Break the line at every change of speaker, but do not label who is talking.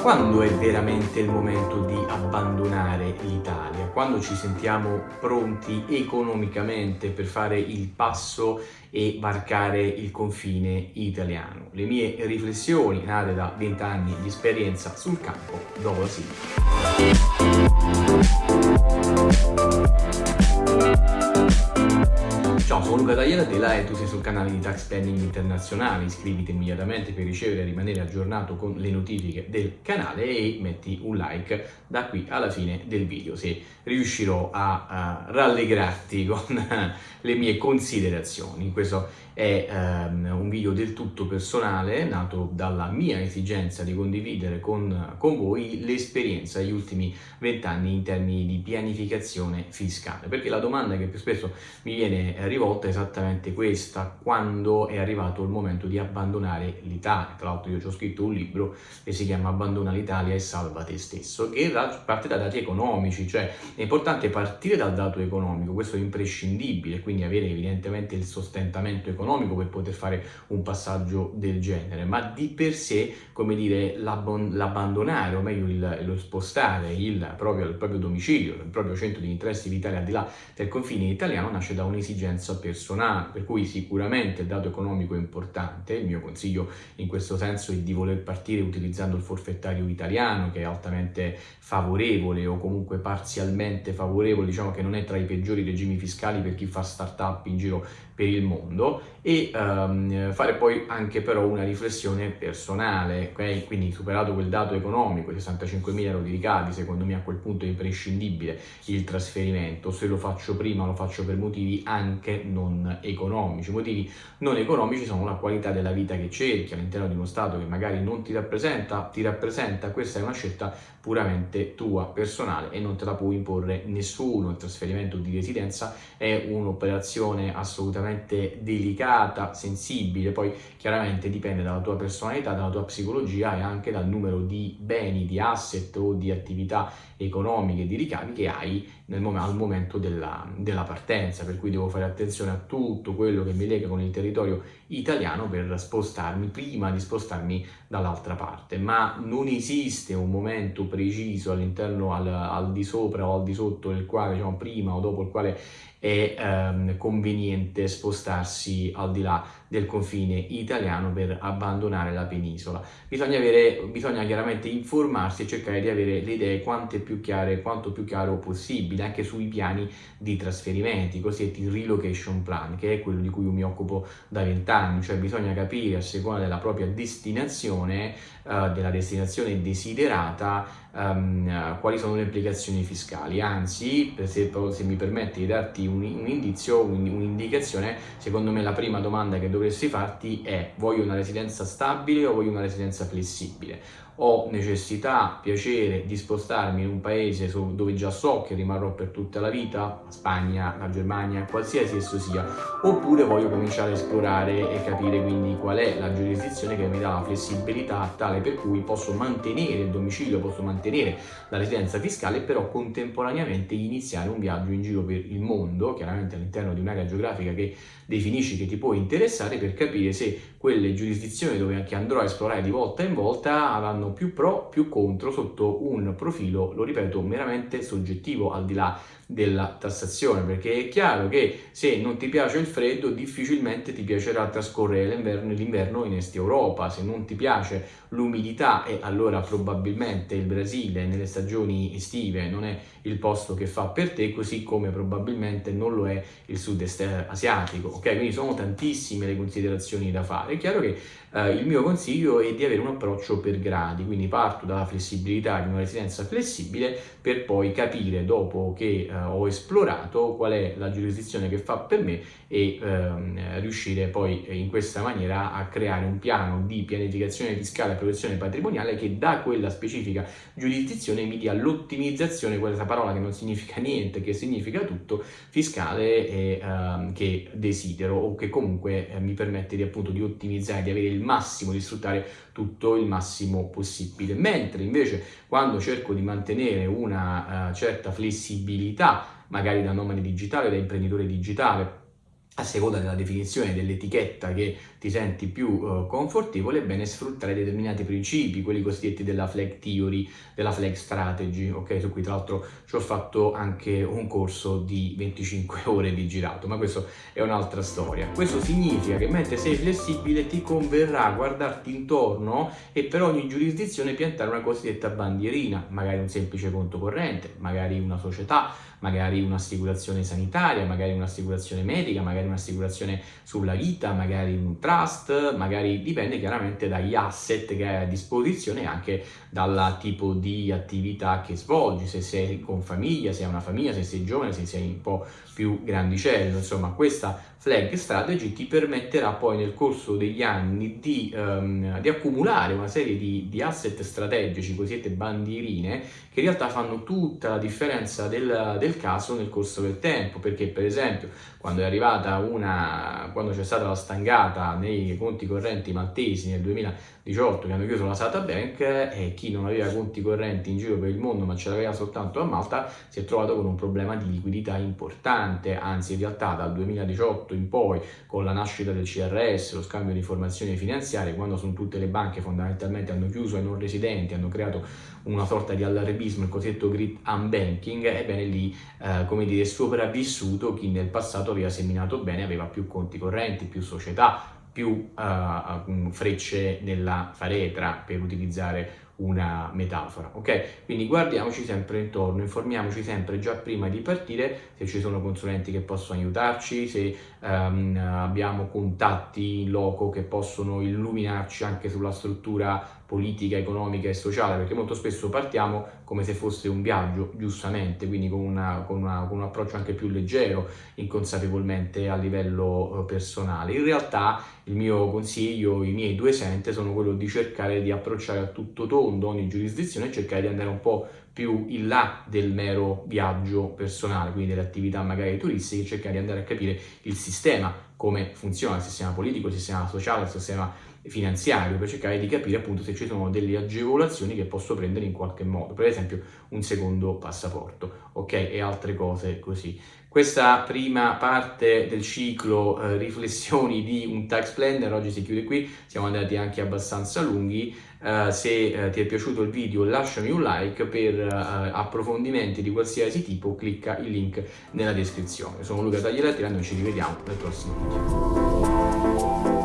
quando è veramente il momento di abbandonare l'Italia? Quando ci sentiamo pronti economicamente per fare il passo e varcare il confine italiano? Le mie riflessioni nate da 20 anni di esperienza sul campo dopo la sigla. Ciao, sono Luca Tagliatela e tu sei sul canale di Tax Planning Internazionale. Iscriviti immediatamente per ricevere e rimanere aggiornato con le notifiche del canale e metti un like da qui alla fine del video se riuscirò a, a rallegrarti con le mie considerazioni. Questo è um, un video del tutto personale, nato dalla mia esigenza di condividere con, con voi l'esperienza degli ultimi vent'anni in termini di pianificazione fiscale, perché la domanda che più spesso mi viene rivolta è esattamente questa, quando è arrivato il momento di abbandonare l'Italia. Tra l'altro io ci ho scritto un libro che si chiama Abbandona l'Italia e salva te stesso, che parte da dati economici, cioè è importante partire dal dato economico, questo è imprescindibile, quindi avere evidentemente il sostentamento economico economico per poter fare un passaggio del genere, ma di per sé, come dire, l'abbandonare, o meglio il, lo spostare il proprio, il proprio domicilio, il proprio centro di interessi vitali al di là del confine italiano nasce da un'esigenza personale, per cui sicuramente il dato economico è importante, il mio consiglio in questo senso è di voler partire utilizzando il forfettario italiano che è altamente favorevole o comunque parzialmente favorevole, diciamo che non è tra i peggiori regimi fiscali per chi fa start-up in giro per il mondo e um, fare poi anche però una riflessione personale, okay? quindi superato quel dato economico, 65.000 euro di ricavi, secondo me a quel punto è imprescindibile il trasferimento, se lo faccio prima lo faccio per motivi anche non economici, motivi non economici sono la qualità della vita che cerchi all'interno di uno Stato che magari non ti rappresenta, ti rappresenta, questa è una scelta puramente tua, personale e non te la può imporre nessuno, il trasferimento di residenza è un'operazione assolutamente delicata, sensibile, poi chiaramente dipende dalla tua personalità, dalla tua psicologia e anche dal numero di beni, di asset o di attività economiche, di ricavi che hai mom al momento della, della partenza, per cui devo fare attenzione a tutto quello che mi lega con il territorio italiano per spostarmi, prima di spostarmi dall'altra parte, ma non esiste un momento preciso all'interno al, al, di sopra o al di sotto del quale, diciamo prima o dopo il quale è ehm, conveniente spostarsi al di là del confine italiano per abbandonare la penisola. Bisogna, avere, bisogna chiaramente informarsi e cercare di avere le idee quante più chiare, quanto più chiaro possibile anche sui piani di trasferimenti, cosiddetti relocation plan, che è quello di cui io mi occupo da vent'anni, cioè bisogna capire a seconda della propria destinazione, uh, della destinazione desiderata, um, quali sono le implicazioni fiscali. Anzi, se, se mi permetti di darti un, un indizio, un'indicazione, secondo me la prima domanda che dovresti farti è voglio una residenza stabile o voglio una residenza flessibile? ho necessità, piacere di spostarmi in un paese dove già so che rimarrò per tutta la vita, la Spagna, la Germania, qualsiasi esso sia, oppure voglio cominciare a esplorare e capire quindi qual è la giurisdizione che mi dà la flessibilità tale per cui posso mantenere il domicilio, posso mantenere la residenza fiscale, però contemporaneamente iniziare un viaggio in giro per il mondo, chiaramente all'interno di un'area geografica che definisci che ti può interessare per capire se quelle giurisdizioni dove anche andrò a esplorare di volta in volta avranno più pro, più contro sotto un profilo, lo ripeto, meramente soggettivo al di là della tassazione perché è chiaro che se non ti piace il freddo difficilmente ti piacerà trascorrere l'inverno in Est Europa. Se non ti piace l'umidità e allora probabilmente il Brasile nelle stagioni estive non è il posto che fa per te così come probabilmente non lo è il sud-est asiatico. Ok quindi sono tantissime le considerazioni da fare. È chiaro che eh, il mio consiglio è di avere un approccio per gradi quindi parto dalla flessibilità di una residenza flessibile per poi capire dopo che eh, ho esplorato qual è la giurisdizione che fa per me e ehm, riuscire poi in questa maniera a creare un piano di pianificazione fiscale e protezione patrimoniale che da quella specifica giurisdizione mi dia l'ottimizzazione, questa parola che non significa niente, che significa tutto, fiscale e, ehm, che desidero o che comunque eh, mi permette di appunto di ottimizzare, di avere il massimo, di sfruttare tutto il massimo possibile. Mentre invece quando cerco di mantenere una uh, certa flessibilità, magari da nomade digitale, da imprenditore digitale, a seconda della definizione dell'etichetta che ti senti più uh, confortevole, è bene sfruttare determinati principi, quelli cosiddetti della flag theory, della flag strategy, ok? Su cui tra l'altro ci ho fatto anche un corso di 25 ore di girato, ma questo è un'altra storia. Questo significa che mentre sei flessibile ti converrà guardarti intorno e per ogni giurisdizione piantare una cosiddetta bandierina, magari un semplice conto corrente, magari una società, magari un'assicurazione sanitaria, magari un'assicurazione medica, magari un'assicurazione sulla vita, magari un trust, magari dipende chiaramente dagli asset che hai a disposizione e anche dal tipo di attività che svolgi, se sei con famiglia, se hai una famiglia, se sei giovane, se sei un po' più grandicello, insomma questa flag strategy ti permetterà poi nel corso degli anni di, um, di accumulare una serie di, di, asset strategici, cosiddette bandierine, che in realtà fanno tutta la differenza del, del caso nel corso del tempo, perché per esempio quando è arrivata una, quando c'è stata la stangata nei conti correnti maltesi nel 2018 che hanno chiuso la Sata Bank e chi non aveva conti correnti in giro per il mondo ma ce l'aveva soltanto a Malta si è trovato con un problema di liquidità importante, anzi in realtà dal 2018 in poi con la nascita del CRS, lo scambio di informazioni finanziarie, quando sono tutte le banche fondamentalmente hanno chiuso ai non residenti, hanno creato una sorta di allarmismo, il cosiddetto grid unbanking, ebbene lì, eh, come dire, sopravvissuto chi nel passato aveva seminato bene, aveva più conti correnti, più società, più uh, frecce nella faretra per utilizzare una metafora, ok? Quindi guardiamoci sempre intorno, informiamoci sempre già prima di partire se ci sono consulenti che possono aiutarci, se um, abbiamo contatti in loco che possono illuminarci anche sulla struttura politica, economica e sociale, perché molto spesso partiamo come se fosse un viaggio, giustamente, quindi con, una, con, una, con un approccio anche più leggero, inconsapevolmente a livello eh, personale. In realtà il mio consiglio, i miei due cent sono quello di cercare di approcciare a tutto tondo ogni giurisdizione e cercare di andare un po' più in là del mero viaggio personale, quindi delle attività magari turistiche, cercare di andare a capire il sistema, come funziona il sistema politico, il sistema sociale, il sistema finanziario, per cercare di capire appunto se ci sono delle agevolazioni che posso prendere in qualche modo, per esempio un secondo passaporto, ok? E altre cose così. Questa prima parte del ciclo eh, riflessioni di un tax planner oggi si chiude qui, siamo andati anche abbastanza lunghi, uh, se uh, ti è piaciuto il video lasciami un like, per uh, approfondimenti di qualsiasi tipo clicca il link nella descrizione. Sono Luca Taglialattina e noi ci rivediamo nel prossimo video.